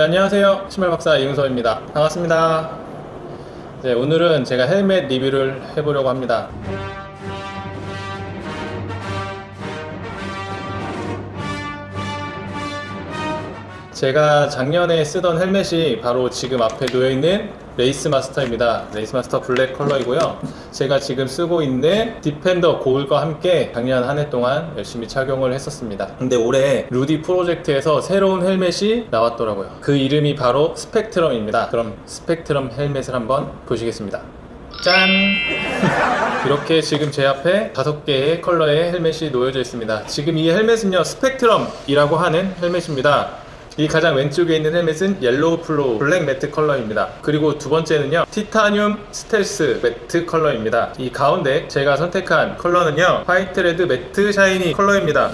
네, 안녕하세요. 신발박사 이윤서입니다. 반갑습니다. 네, 오늘은 제가 헬멧 리뷰를 해보려고 합니다. 제가 작년에 쓰던 헬멧이 바로 지금 앞에 놓여있는 레이스 마스터입니다. 레이스 마스터 블랙 컬러이고요. 제가 지금 쓰고 있는 디펜더 고글과 함께 작년 한 해 동안 열심히 착용을 했었습니다. 근데 올해 루디 프로젝트에서 새로운 헬멧이 나왔더라고요. 그 이름이 바로 스펙트럼입니다. 그럼 스펙트럼 헬멧을 한번 보시겠습니다. 짠! 이렇게 지금 제 앞에 다섯 개의 컬러의 헬멧이 놓여져 있습니다. 지금 이 헬멧은요, 스펙트럼이라고 하는 헬멧입니다. 이 가장 왼쪽에 있는 헬멧은 yellow fluo black matte 컬러입니다. 그리고 두 번째는요, titanium stealth matte 컬러입니다. 이 가운데 제가 선택한 컬러는요, white red matte shiny 컬러입니다.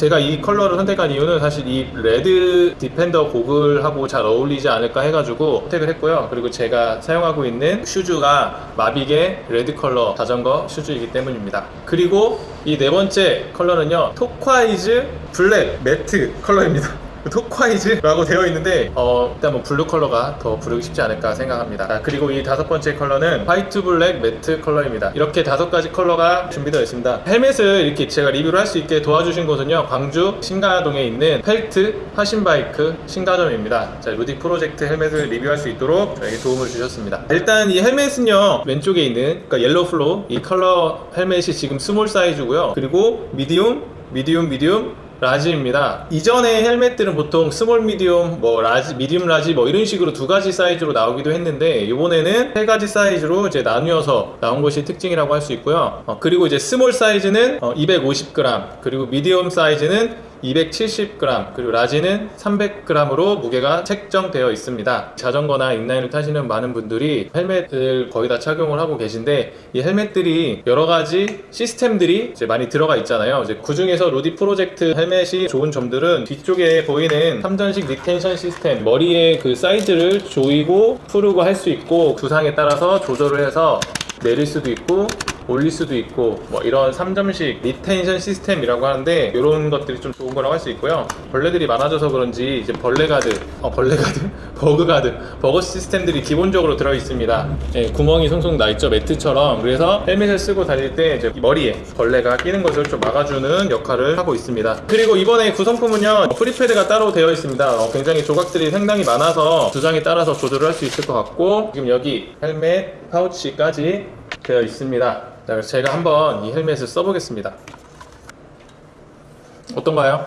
제가 이 컬러를 선택한 이유는 사실 이 레드 디펜더 고글하고 잘 어울리지 않을까 해가지고 선택을 했고요. 그리고 제가 사용하고 있는 슈즈가 마빅의 레드 컬러 자전거 슈즈이기 때문입니다. 그리고 이 네 번째 컬러는요. turquoise black matte 컬러입니다. turquoise라고 되어 있는데 어, 일단 뭐 블루 컬러가 더 부르기 쉽지 않을까 생각합니다. 자, 그리고 이 다섯 번째 컬러는 white black matte 컬러입니다. 이렇게 다섯 가지 컬러가 준비되어 있습니다. 헬멧을 이렇게 제가 리뷰를 할 수 있게 도와주신 곳은요. 광주 신가동에 있는 펠트 화신바이크 신가점입니다. 자, 루디 프로젝트 헬멧을 리뷰할 수 있도록 저에게 도움을 주셨습니다. 일단 이 헬멧은요. 왼쪽에 있는 그러니까 yellow fluo 이 컬러 헬멧이 지금 small 사이즈고요. 그리고 medium, medium, medium large입니다. 이전의 헬멧들은 보통 small medium, 뭐 large, medium large 뭐 이런 식으로 두 가지 사이즈로 나오기도 했는데 이번에는 세 가지 사이즈로 이제 나누어서 나온 것이 특징이라고 할 수 있고요. 어, 그리고 이제 small 사이즈는 어, 250g, 그리고 medium 사이즈는 270g 그리고 large는 300g으로 무게가 책정되어 있습니다. 자전거나 인라인을 타시는 많은 분들이 헬멧을 거의 다 착용을 하고 계신데 이 헬멧들이 여러 가지 시스템들이 이제 많이 들어가 있잖아요. 이제 그 중에서 루디 프로젝트 헬멧이 좋은 점들은 뒤쪽에 보이는 3점식 retention 시스템 머리에 그 사이즈를 조이고 풀고 할 수 있고 두상에 따라서 조절을 해서 내릴 수도 있고 올릴 수도 있고 뭐 이런 3점식 retention 시스템이라고 하는데 이런 것들이 좀 좋은 거라고 할 수 있고요. 벌레들이 많아져서 그런지 이제 벌레 가드 어 벌레 가드? bug guard bug guard 시스템들이 기본적으로 들어 있습니다. 예, 구멍이 송송 나 있죠 매트처럼. 그래서 헬멧을 쓰고 다닐 때 이제 머리에 벌레가 끼는 것을 좀 막아주는 역할을 하고 있습니다. 그리고 이번에 구성품은요 free pad가 따로 되어 있습니다. 어, 굉장히 조각들이 상당히 많아서 두상에 따라서 조절을 할 수 있을 것 같고 지금 여기 헬멧 파우치까지 되어 있습니다 자, 그래서 제가 한번 이 헬멧을 써보겠습니다. 어떤가요?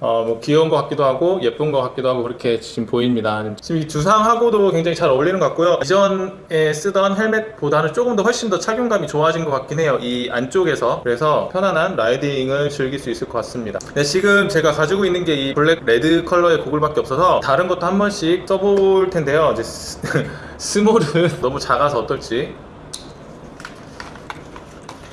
어, 뭐 귀여운 것 같기도 하고 예쁜 것 같기도 하고 그렇게 지금 보입니다. 지금 이 두상하고도 굉장히 잘 어울리는 것 같고요. 이전에 쓰던 헬멧보다는 조금 더 훨씬 더 착용감이 좋아진 것 같긴 해요. 이 안쪽에서 그래서 편안한 riding을 즐길 수 있을 것 같습니다. 네, 지금 제가 가지고 있는 게 이 black red 컬러의 고글밖에 없어서 다른 것도 한 번씩 써볼 텐데요. 이제 스, small은 너무 작아서 어떨지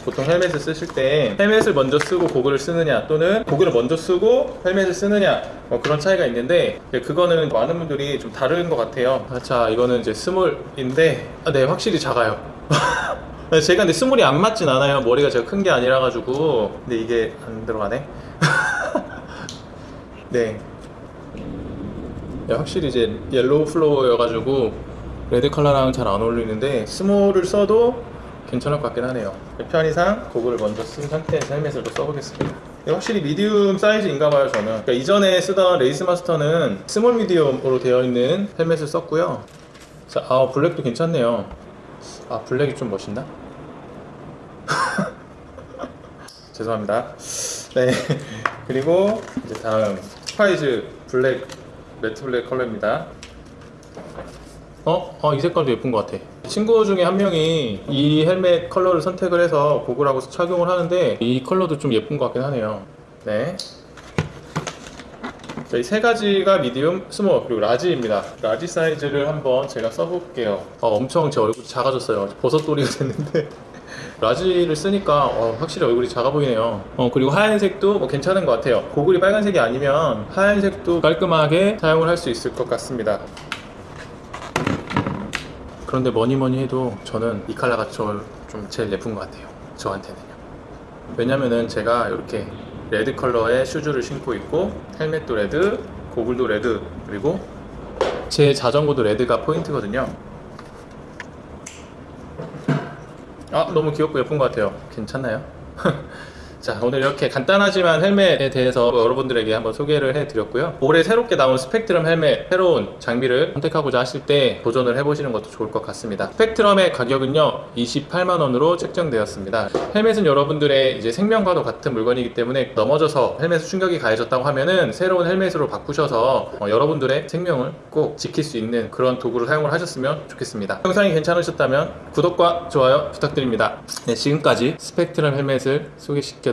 보통 헬멧을 쓰실 때 헬멧을 먼저 쓰고 고글을 쓰느냐 또는 고글을 먼저 쓰고 헬멧을 쓰느냐 뭐 그런 차이가 있는데 그거는 많은 분들이 좀 다른 것 같아요. 아, 자 이거는 이제 small인데 아, 네 확실히 작아요. 제가 근데 small이 안 맞진 않아요. 머리가 제가 큰 게 아니라 가지고. 근데 이게 안 들어가네. 네. 네 확실히 이제 yellow fluo여가지고 red 컬러랑 잘 안 어울리는데 small을 써도 괜찮을 것 같긴 하네요. 편의상 고글을 먼저 쓴 상태에서 헬멧을 또 써보겠습니다. 확실히 medium 사이즈인가 봐요 저는. 그러니까 이전에 쓰던 레이스 마스터는 small medium으로 되어 있는 헬멧을 썼고요. 자, 아 black도 괜찮네요. 아 black이 좀 멋있나? 죄송합니다. 네. 그리고 이제 다음 사이즈 black matte black 컬러입니다 어? 어, 이 색깔도 예쁜 것 같아. 친구 중에 한 명이 이 헬멧 컬러를 선택을 해서 고글하고 착용을 하는데 이 컬러도 좀 예쁜 것 같긴 하네요. 네. 이 세 가지가 medium, small, 그리고 large입니다. large 사이즈를 한번 제가 써볼게요. 어, 엄청 제 얼굴이 작아졌어요. 버섯돌이가 됐는데. large를 쓰니까 어, 확실히 얼굴이 작아 보이네요 어, 그리고 하얀색도 뭐 괜찮은 것 같아요 고글이 빨간색이 아니면 하얀색도 깔끔하게 사용을 할 수 있을 것 같습니다 그런데 뭐니 뭐니 해도 저는 이저좀 제일 예쁜 것 같아요. 저한테는요. 왜냐면은 제가 이렇게 red 컬러의 슈즈를 신고 있고 헬멧도 red, 고글도 red 그리고 제 자전거도 red가 포인트거든요. 아 너무 귀엽고 예쁜 것 같아요. 괜찮나요? 자 오늘 이렇게 간단하지만 헬멧에 대해서 여러분들에게 한번 소개를 해드렸고요. 올해 새롭게 나온 스펙트럼 헬멧 새로운 장비를 선택하고자 하실 때 도전을 해보시는 것도 좋을 것 같습니다. 스펙트럼의 가격은요 28만원으로 책정되었습니다. 헬멧은 여러분들의 이제 생명과도 같은 물건이기 때문에 넘어져서 헬멧에 충격이 가해졌다고 하면은 새로운 헬멧으로 바꾸셔서 어, 여러분들의 생명을 꼭 지킬 수 있는 그런 도구를 사용을 하셨으면 좋겠습니다. 영상이 괜찮으셨다면 구독과 좋아요 부탁드립니다. 네 지금까지 스펙트럼 헬멧을 소개시켜